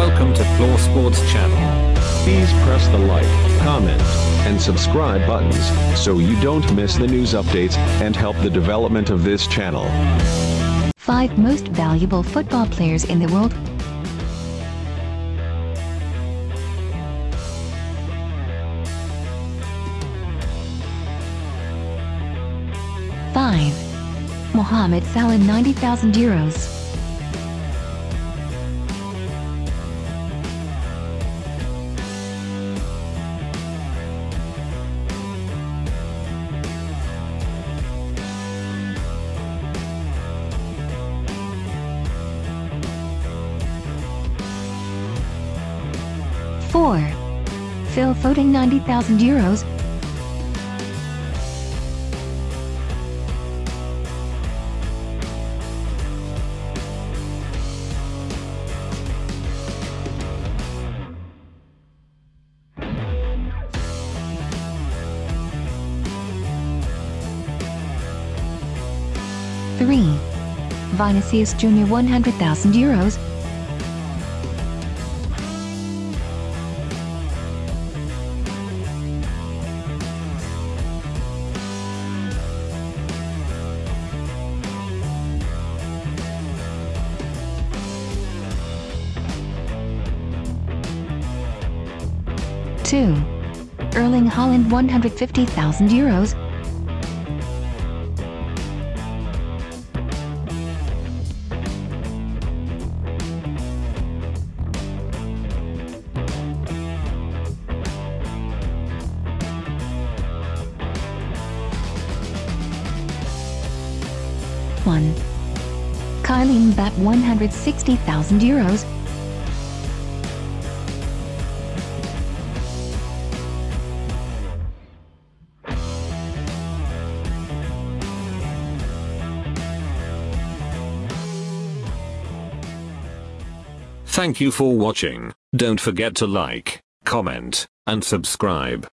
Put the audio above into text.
to Floor Sports channel. Please press the like, comment, and subscribe buttons so you don't miss the news updates and help the development of this channel. 5 most valuable football players in the world. Five. Mohamed Salah 90,000 euros. Four. Phil Foden 90,000 euros. Three. Vinicius Jr. 100,000 euros. Two. Erling Haaland 150,000 euros. One. Kylian Mbappe 160,000 euros. Thank you for watching. Don't forget to like, comment, and subscribe.